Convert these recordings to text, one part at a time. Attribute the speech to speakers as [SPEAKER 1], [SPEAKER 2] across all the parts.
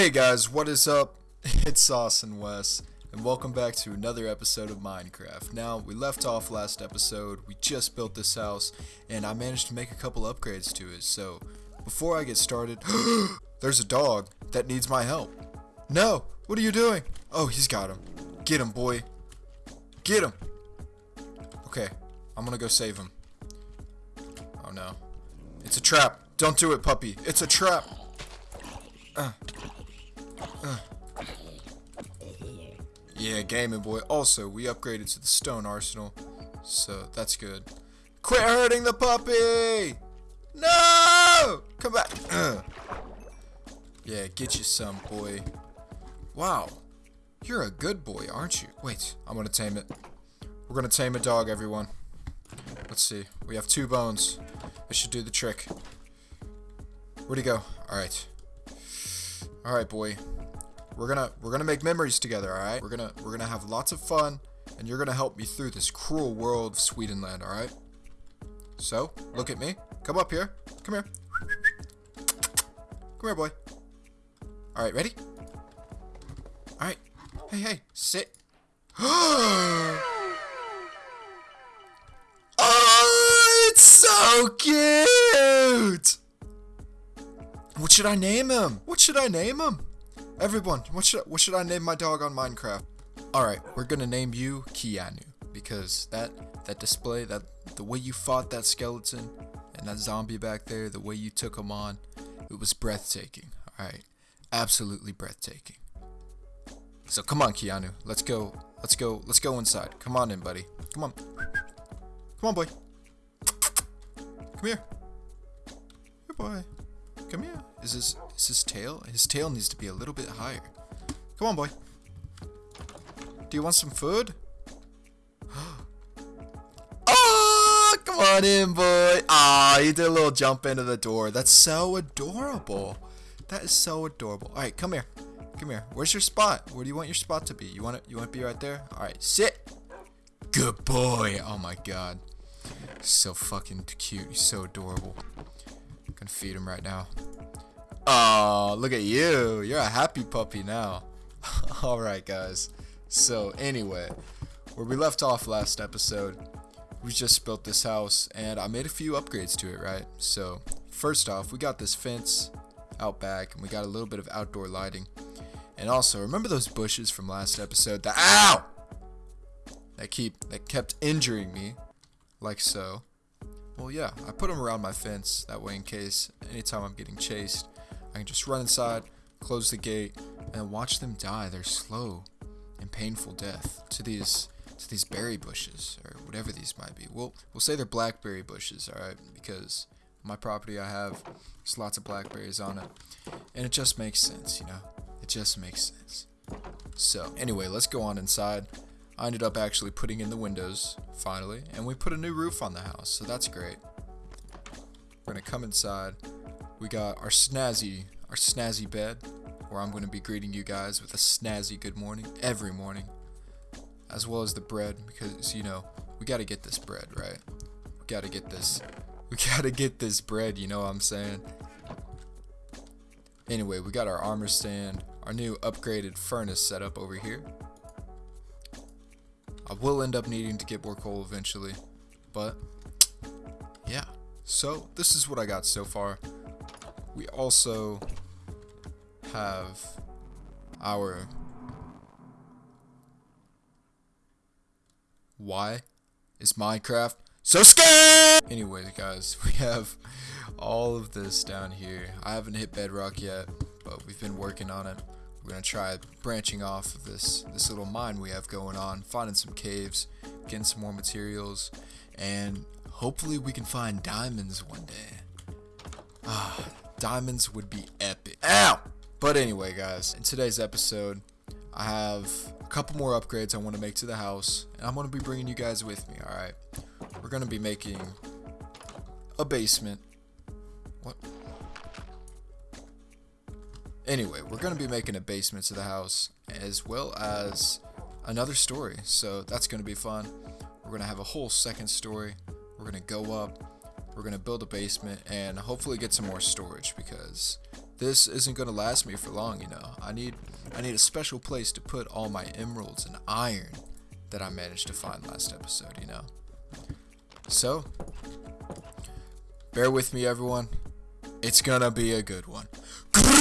[SPEAKER 1] Hey guys, what is up? It's Sauce and Wes, and welcome back to another episode of Minecraft. Now, we left off last episode, we just built this house, and I managed to make a couple upgrades to it, so before I get started, there's a dog that needs my help. No, what are you doing? Oh, he's got him. Get him, boy. Get him. Okay, I'm gonna go save him. Oh no. It's a trap. Don't do it, puppy. It's a trap. Uh. Uh. Yeah, gaming boy. Also, we upgraded to the stone arsenal, so that's good. Quit hurting the puppy! No! Come back. Yeah, get you some, boy. Wow. You're a good boy, aren't you? Wait, I'm gonna tame it. We're gonna tame a dog, everyone. Let's see. We have two bones. It should do the trick. Where'd he go? Alright. Alright, boy. We're gonna we're gonna make memories together, alright? We're gonna we're gonna have lots of fun, and you're gonna help me through this cruel world of Swedenland, alright? So, look at me. Come up here. Come here. Come here, boy. Alright, ready? Alright. Hey, hey, sit. oh, it's so cute! What should I name him? What should I name him? Everyone, what should what should I name my dog on Minecraft? All right, we're gonna name you Keanu because that that display that the way you fought that skeleton and that zombie back there, the way you took him on, it was breathtaking. All right, absolutely breathtaking. So come on, Keanu, let's go. Let's go. Let's go inside. Come on in, buddy. Come on. Come on, boy. Come here. Here, boy. Come here. Is his is his tail? His tail needs to be a little bit higher. Come on, boy. Do you want some food? oh, come on in, boy. Ah, oh, he did a little jump into the door. That's so adorable. That is so adorable. All right, come here. Come here. Where's your spot? Where do you want your spot to be? You want it? You want to be right there? All right, sit. Good boy. Oh my god. So fucking cute. So adorable. Gonna feed him right now. Oh, look at you. You're a happy puppy now. Alright, guys. So, anyway, where we left off last episode, we just built this house and I made a few upgrades to it, right? So, first off, we got this fence out back and we got a little bit of outdoor lighting. And also, remember those bushes from last episode that ow that keep that kept injuring me like so. Well, yeah, I put them around my fence that way in case anytime I'm getting chased, I can just run inside, close the gate, and watch them die their slow and painful death to these to these berry bushes or whatever these might be. We'll we'll say they're blackberry bushes, all right? Because my property I have there's lots of blackberries on it, and it just makes sense, you know. It just makes sense. So anyway, let's go on inside. I ended up actually putting in the windows finally, and we put a new roof on the house, so that's great. We're gonna come inside. We got our snazzy, our snazzy bed, where I'm gonna be greeting you guys with a snazzy good morning every morning, as well as the bread, because you know we gotta get this bread right. We gotta get this. We gotta get this bread. You know what I'm saying? Anyway, we got our armor stand, our new upgraded furnace set up over here. I will end up needing to get more coal eventually, but yeah. So this is what I got so far. We also have our why is Minecraft so scary? Anyways, guys, we have all of this down here. I haven't hit bedrock yet, but we've been working on it. We're gonna try branching off of this this little mine we have going on, finding some caves, getting some more materials, and hopefully we can find diamonds one day. Ah, diamonds would be epic. Ow! But anyway, guys, in today's episode, I have a couple more upgrades I want to make to the house, and I'm to be bringing you guys with me, alright? We're going to be making a basement. Anyway, we're going to be making a basement to the house as well as another story. So that's going to be fun. We're going to have a whole second story. We're going to go up. We're going to build a basement and hopefully get some more storage because this isn't gonna last me for long, you know. I need I need a special place to put all my emeralds and iron that I managed to find last episode, you know. So, bear with me everyone. It's gonna be a good one.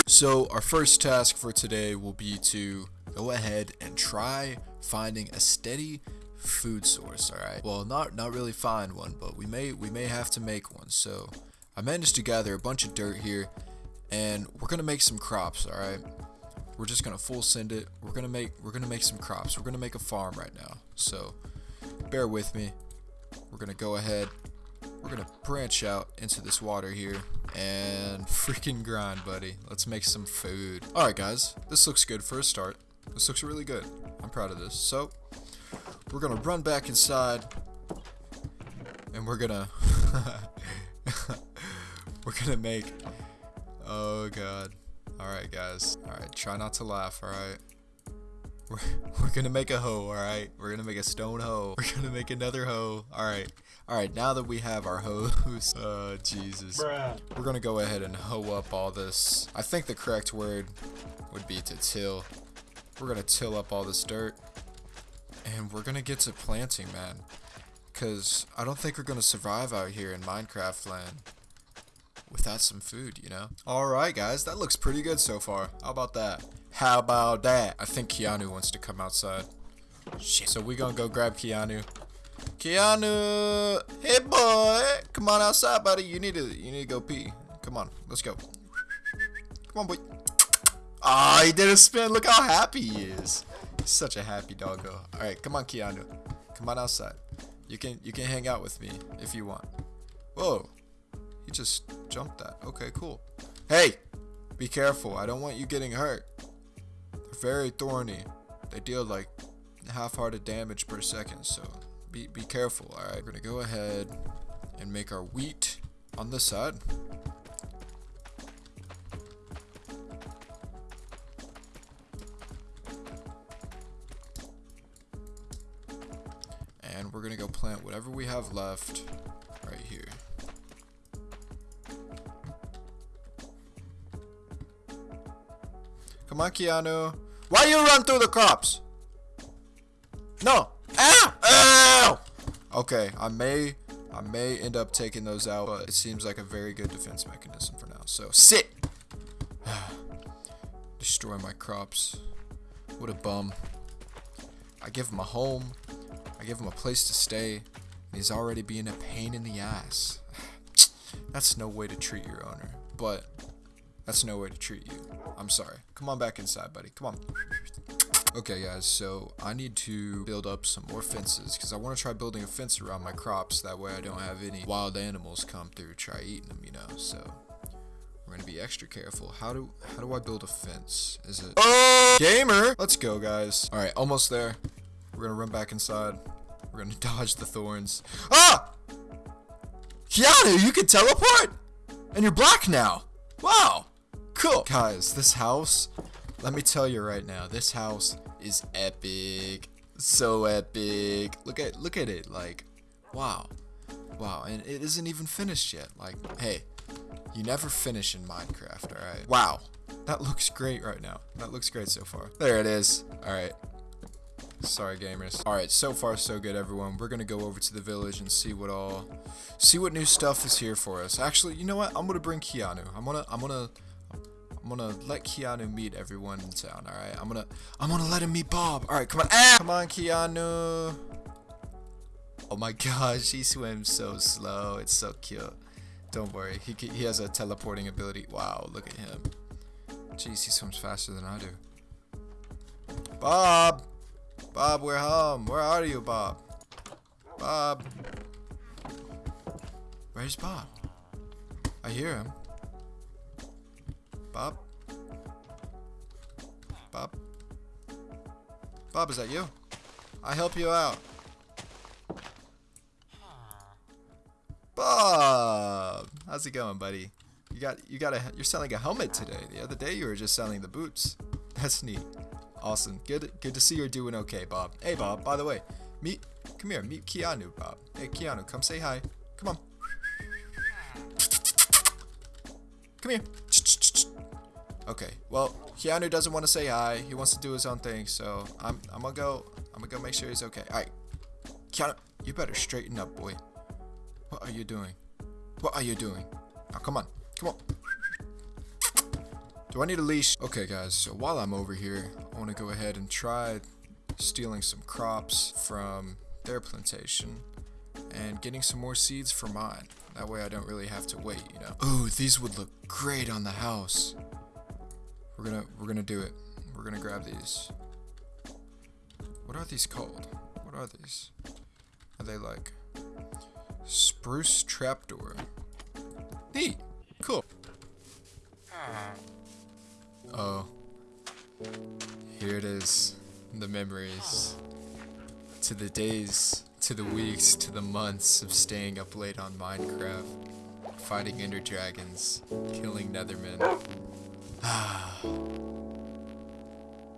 [SPEAKER 1] So, our first task for today will be to go ahead and try finding a steady food source, all right? Well, not not really find one, but we may we may have to make one. So, I managed to gather a bunch of dirt here and we're to make some crops, all right? We're just to full send it. We're to make we're to make some crops. We're to make a farm right now. So, bear with me. We're to go ahead. We're to branch out into this water here and freaking grind, buddy. Let's make some food. All right, guys. This looks good for a start. This looks really good. I'm proud of this. So, we're going to run back inside and we're going to we're going to make Oh god. Alright guys. Alright, try not to laugh, alright? We're, we're gonna make a hoe, alright? We're gonna make a stone hoe. We're gonna make another hoe. Alright. Alright, now that we have our hoes. Oh, Jesus. Bruh. We're gonna go ahead and hoe up all this. I think the correct word would be to till. We're gonna till up all this dirt. And we're gonna get to planting, man. Because I don't think we're gonna survive out here in Minecraft land without some food, you know? Alright, guys, that looks pretty good so far. How about that? How about that? I think Keanu wants to come outside. Shit. So we gonna go grab Keanu. Keanu! Hey, boy! Come on outside, buddy. You need to, you need to go pee. Come on, let's go. Come on, boy. Ah, oh, he did a spin. Look how happy he is. He's such a happy doggo. All right, come on, Keanu. Come on outside. You can, you can hang out with me if you want. Whoa. He just jumped that. Okay, cool. Hey! Be careful. I don't want you getting hurt. They're very thorny. They deal like half-hearted damage per second, so be, be careful, alright? We're gonna go ahead and make our wheat on this side. And we're gonna go plant whatever we have left Come on, Keanu. Why you run through the crops? No. Ow! Ow! Okay, I may I may end up taking those out, but it seems like a very good defense mechanism for now. So sit. Destroy my crops. What a bum. I give him a home. I give him a place to stay. And he's already being a pain in the ass. That's no way to treat your owner. But that's no way to treat you. I'm sorry. Come on back inside, buddy. Come on. Okay, guys, so I need to build up some more fences because I want to try building a fence around my crops. That way I don't have any wild animals come through try eating them, you know, so we're going to be extra careful. How do how do I build a fence? Is it... Oh! Gamer! Let's go, guys. All right, almost there. We're going to run back inside. We're going to dodge the thorns. Ah! Keanu, you can teleport! And you're black now. Wow. Cool. Guys, this house, let me tell you right now, this house is epic. So epic. Look at look at it. Like, wow. Wow, and it isn't even finished yet. Like, hey, you never finish in Minecraft, alright? Wow. That looks great right now. That looks great so far. There it is. Alright. Sorry, gamers. Alright, so far so good, everyone. We're gonna go over to the village and see what all... See what new stuff is here for us. Actually, you know what? I'm gonna bring Keanu. I'm gonna... I'm gonna... I'm gonna let Keanu meet everyone in town, alright? I'm gonna I'm gonna let him meet Bob. Alright, come on. Ah! Come on, Keanu. Oh my gosh, he swims so slow. It's so cute. Don't worry. He, he has a teleporting ability. Wow, look at him. Jeez, he swims faster than I do. Bob! Bob, we're home. Where are you, Bob? Bob. Where's Bob? I hear him. Bob? Bob? Bob, is that you? I help you out. Bob! How's it going, buddy? You got you got a you're selling a helmet today. The other day you were just selling the boots. That's neat. Awesome. Good good to see you're doing okay, Bob. Hey Bob, by the way, meet come here, meet Keanu, Bob. Hey Keanu, come say hi. Come on. Come here. Okay, well, Keanu doesn't want to say hi. He wants to do his own thing, so I'm I'm gonna go. I'm gonna go make sure he's okay. All right, Keanu, you better straighten up, boy. What are you doing? What are you doing? Now, come on, come on. Do I need a leash? Okay, guys. So while I'm over here, I want to go ahead and try stealing some crops from their plantation and getting some more seeds for mine. That way I don't really have to wait, you know. Ooh, these would look great on the house. We're gonna we're gonna do it. We're gonna grab these. What are these called? What are these? Are they like spruce trapdoor? Neat. Cool. Oh. Here it is. The memories. To the days, to the weeks, to the months of staying up late on Minecraft. Fighting ender dragons. Killing nethermen.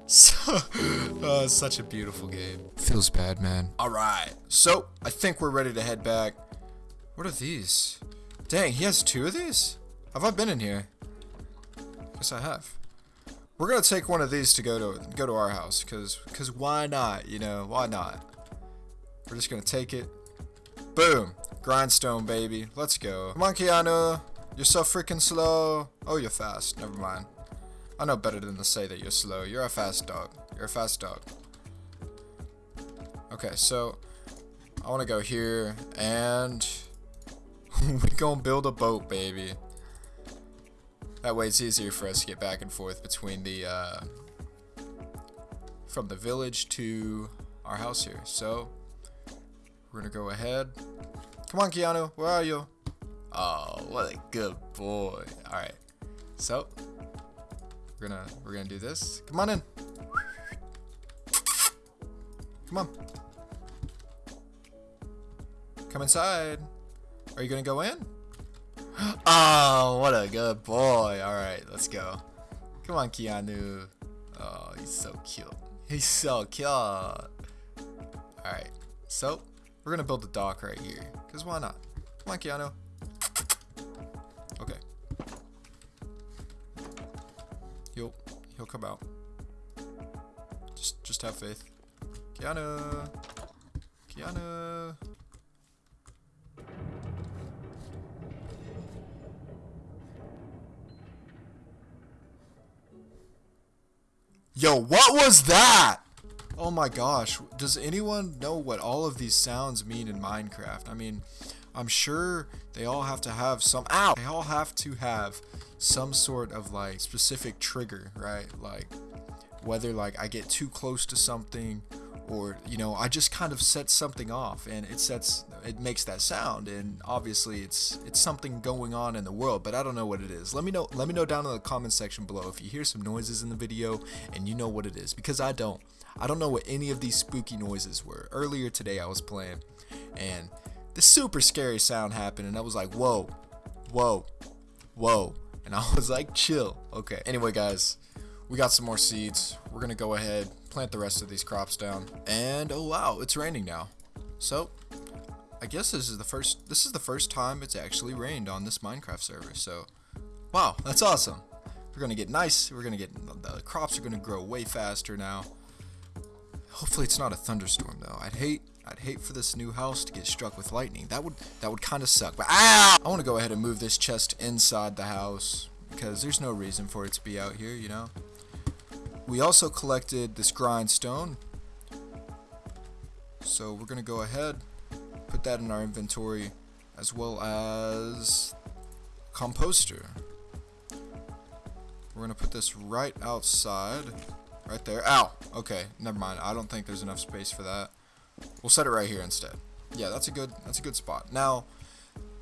[SPEAKER 1] So, uh, such a beautiful game. Feels bad, man. Alright, so I think we're ready to head back. What are these? Dang, he has two of these? Have I been in here? Yes, I have. We're gonna take one of these to go to go to our house, cause cause why not? You know, why not? We're just gonna take it. Boom, grindstone, baby. Let's go. Come on, Keanu. You're so freaking slow. Oh, you're fast. Never mind. I know better than to say that you're slow. You're a fast dog. You're a fast dog. Okay, so I want to go here and we're gonna build a boat, baby. That way it's easier for us to get back and forth between the, uh, from the village to our house here. So, we're gonna go ahead. Come on, Keanu, where are you? Oh, what a good boy. Alright, so, we're gonna, we're gonna do this. Come on in. Come on. Come inside. Are you gonna go in? Oh, what a good boy. Alright, let's go. Come on, Keanu. Oh, he's so cute. He's so cute. Alright, so we're gonna build a dock right here. Because why not? Come on, Keanu. He'll, come out. Just, just have faith. Keanu. Keanu. Yo, what was that? Oh my gosh. Does anyone know what all of these sounds mean in Minecraft? I mean, I'm sure they all have to have some ow. They all have to have some sort of like specific trigger, right? Like whether like I get too close to something or you know I just kind of set something off and it sets it makes that sound and obviously it's it's something going on in the world but I don't know what it is. Let me know let me know down in the comment section below if you hear some noises in the video and you know what it is because I don't I don't know what any of these spooky noises were. Earlier today I was playing and this super scary sound happened and I was like whoa whoa whoa and I was like chill okay anyway guys we got some more seeds we're gonna go ahead plant the rest of these crops down. And oh wow, it's raining now. So, I guess this is the first this is the first time it's actually rained on this Minecraft server. So, wow, that's awesome. We're going to get nice. We're going to get the crops are going to grow way faster now. Hopefully it's not a thunderstorm though. I'd hate I'd hate for this new house to get struck with lightning. That would that would kind of suck. But ah! I want to go ahead and move this chest inside the house because there's no reason for it to be out here, you know. We also collected this grindstone. So we're going to go ahead, put that in our inventory, as well as composter. We're going to put this right outside, right there. Ow! Okay, never mind. I don't think there's enough space for that. We'll set it right here instead. Yeah, that's a good that's a good spot. Now,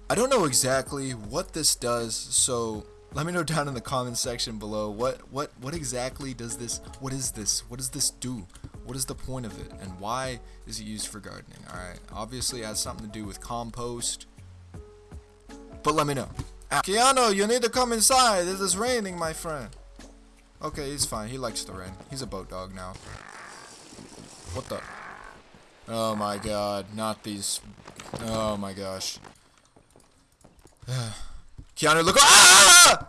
[SPEAKER 1] I don't know exactly what this does, so let me know down in the comments section below what what what exactly does this what is this? What does this do? What is the point of it? And why is it used for gardening? Alright obviously it has something to do with compost. But let me know. Ah, Keanu you need to come inside. It is raining my friend. Okay he's fine. He likes the rain. He's a boat dog now. What the oh my god not these oh my gosh Keanu, look. Ah!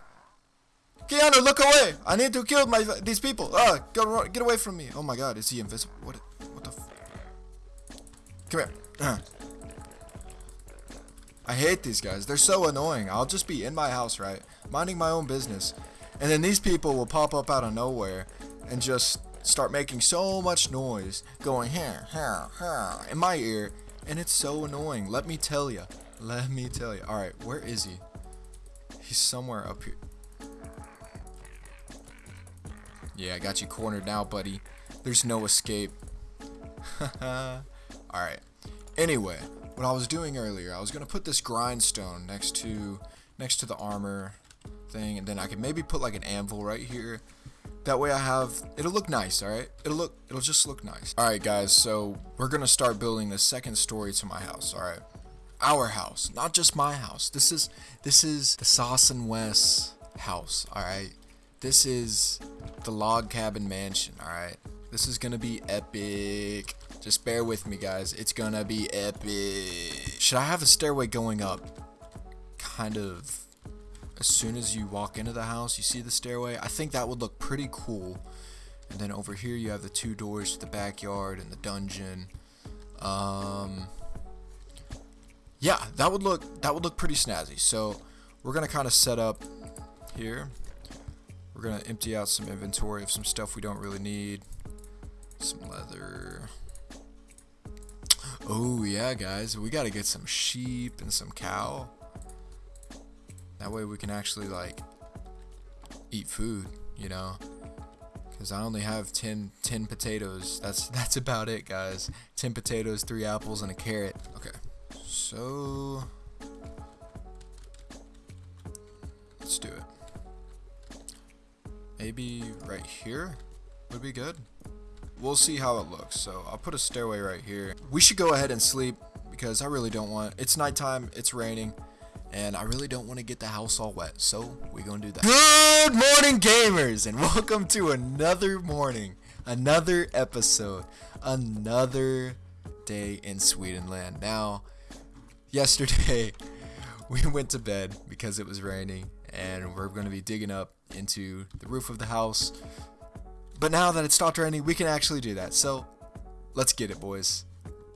[SPEAKER 1] Keanu, look away! I need to kill my these people. Ah, go get away from me! Oh my God, is he invisible? What? What the? Come here. I hate these guys. They're so annoying. I'll just be in my house, right, minding my own business, and then these people will pop up out of nowhere and just start making so much noise, going here, here, here, in my ear, and it's so annoying. Let me tell you. Let me tell you. All right, where is he? He's somewhere up here. Yeah, I got you cornered now, buddy. There's no escape. Alright. Anyway, what I was doing earlier, I was gonna put this grindstone next to next to the armor thing, and then I could maybe put like an anvil right here. That way I have it'll look nice, alright? It'll look it'll just look nice. Alright guys, so we're gonna start building the second story to my house, alright? Our house, not just my house. This is this is the Sauce and Wes house, alright? This is the log cabin mansion, alright? This is gonna be epic. Just bear with me, guys. It's gonna be epic. Should I have a stairway going up? Kind of as soon as you walk into the house, you see the stairway. I think that would look pretty cool. And then over here you have the two doors to the backyard and the dungeon. Um, yeah, that would look that would look pretty snazzy. So we're gonna kind of set up here. We're gonna empty out some inventory of some stuff we don't really need. Some leather. Oh yeah, guys, we gotta get some sheep and some cow. That way we can actually like eat food, you know. Cause I only have 10, 10 potatoes. That's that's about it, guys. 10 potatoes, three apples, and a carrot. Okay, so let's do it. Maybe right here would be good. We'll see how it looks. So I'll put a stairway right here. We should go ahead and sleep because I really don't want, it's nighttime, it's raining, and I really don't want to get the house all wet. So we're going to do that. Good morning gamers and welcome to another morning, another episode, another day in Swedenland. Now, yesterday we went to bed because it was raining and we're going to be digging up into the roof of the house. But now that it's stopped raining, we can actually do that. So, let's get it, boys.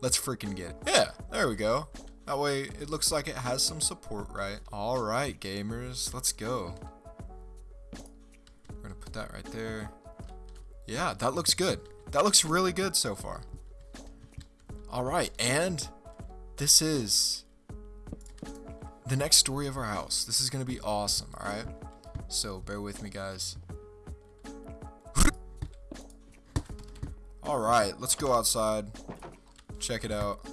[SPEAKER 1] Let's freaking get it. Yeah, there we go. That way, it looks like it has some support, right? Alright, gamers, let's go. We're gonna put that right there. Yeah, that looks good. That looks really good so far. Alright, and this is the next story of our house. This is gonna be awesome, alright? So bear with me, guys. Alright, let's go outside. Check it out.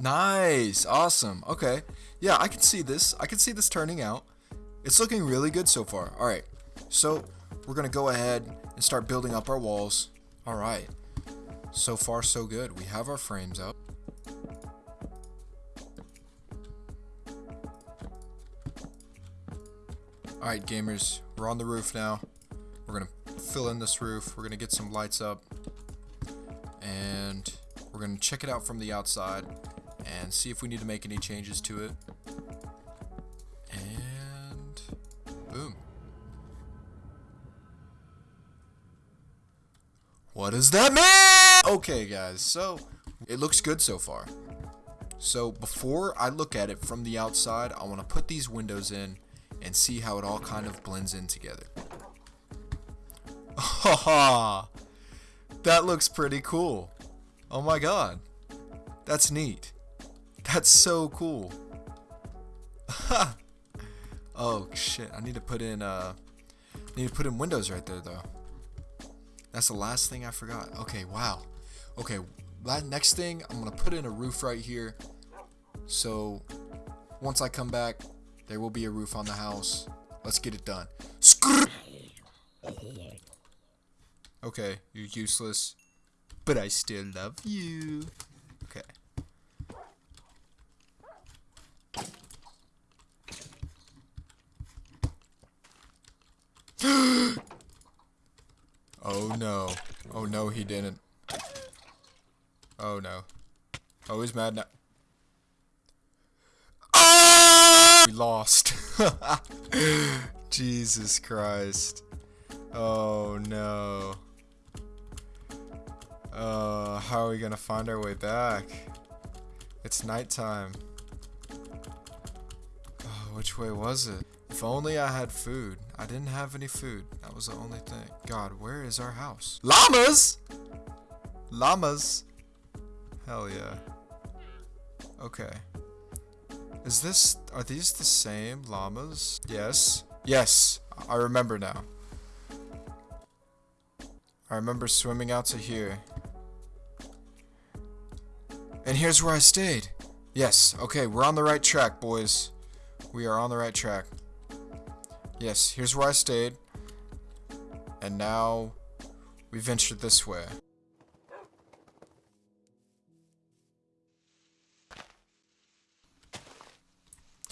[SPEAKER 1] Nice! Awesome. Okay. Yeah, I can see this. I can see this turning out. It's looking really good so far. Alright. So, we're going to go ahead and start building up our walls. Alright. So far, so good. We have our frames up. Alright gamers, we're on the roof now. We're gonna fill in this roof. We're gonna get some lights up. And we're gonna check it out from the outside and see if we need to make any changes to it. And boom. What does that mean? Okay guys, so it looks good so far. So before I look at it from the outside, I want to put these windows in and see how it all kind of blends in together. Haha! that looks pretty cool. Oh my god. That's neat. That's so cool. oh shit, I need to put in uh I need to put in windows right there though. That's the last thing I forgot. Okay, wow. Okay, that next thing I'm gonna put in a roof right here. So once I come back, there will be a roof on the house. Let's get it done. Okay, you're useless. But I still love you. Okay. oh no. Oh no, he didn't. Oh no. Oh, he's mad now. We lost. Jesus Christ. Oh no. Uh, how are we gonna find our way back? It's nighttime. Oh, which way was it? If only I had food. I didn't have any food. That was the only thing. God, where is our house? Llamas! Llamas! Hell yeah. Okay. Is this, are these the same llamas? Yes. Yes, I remember now. I remember swimming out to here. And here's where I stayed. Yes, okay, we're on the right track, boys. We are on the right track. Yes, here's where I stayed. And now we ventured this way.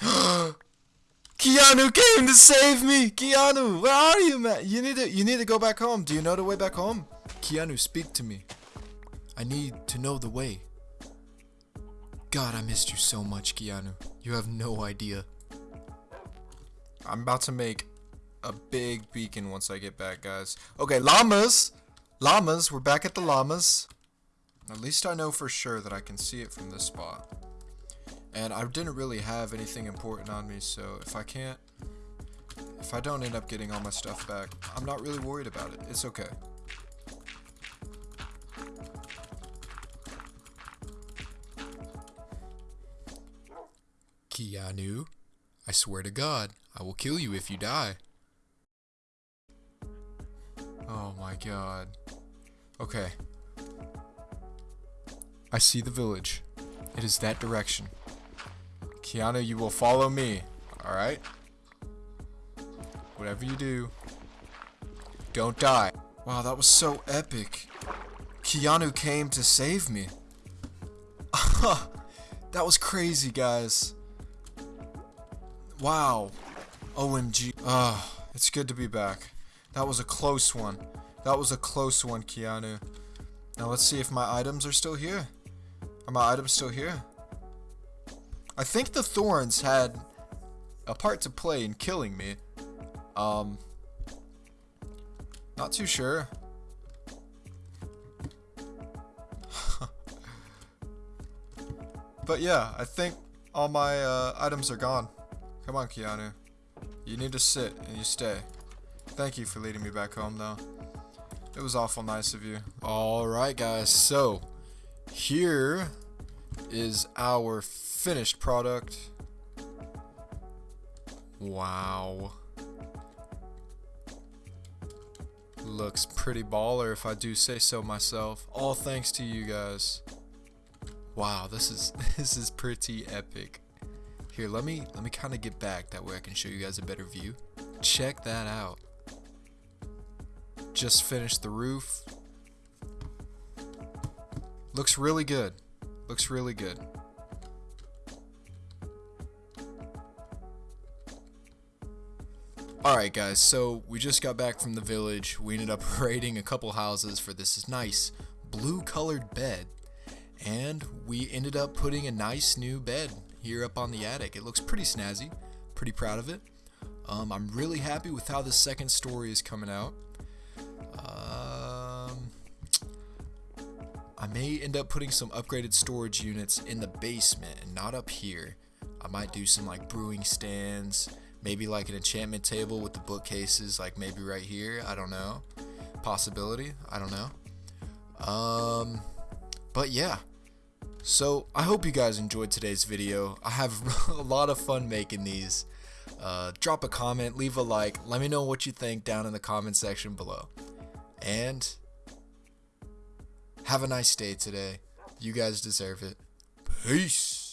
[SPEAKER 1] Keanu came to save me! Keanu, where are you, man? You need to you need to go back home. Do you know the way back home? Keanu, speak to me. I need to know the way. God, I missed you so much, Keanu. You have no idea. I'm about to make a big beacon once I get back, guys. Okay, llamas! Llamas, we're back at the llamas. At least I know for sure that I can see it from this spot. And I didn't really have anything important on me, so if I can't... If I don't end up getting all my stuff back, I'm not really worried about it. It's okay. Keanu, I swear to God, I will kill you if you die. Oh my god. Okay. I see the village. It is that direction. Keanu, you will follow me. Alright? Whatever you do, don't die. Wow, that was so epic. Keanu came to save me. that was crazy, guys. Wow. OMG. Ah, uh, it's good to be back. That was a close one. That was a close one, Keanu. Now let's see if my items are still here. Are my items still here? I think the thorns had a part to play in killing me. Um, not too sure. but yeah, I think all my uh, items are gone. Come on, Keanu. You need to sit and you stay. Thank you for leading me back home, though. It was awful nice of you. Alright, guys. So, here is our finished product. Wow. Looks pretty baller if I do say so myself. All thanks to you guys. Wow, this is this is pretty epic. Here, let me let me kind of get back that way I can show you guys a better view. Check that out. Just finished the roof. Looks really good. Looks really good. Alright guys, so we just got back from the village. We ended up raiding a couple houses for this nice blue colored bed. And we ended up putting a nice new bed here up on the attic. It looks pretty snazzy. Pretty proud of it. Um, I'm really happy with how the second story is coming out. Um, I may end up putting some upgraded storage units in the basement and not up here. I might do some like brewing stands, maybe like an enchantment table with the bookcases, like maybe right here. I don't know. Possibility. I don't know. Um, but yeah, so, I hope you guys enjoyed today's video. I have a lot of fun making these. Uh, drop a comment, leave a like, let me know what you think down in the comment section below. And have a nice day today. You guys deserve it. Peace.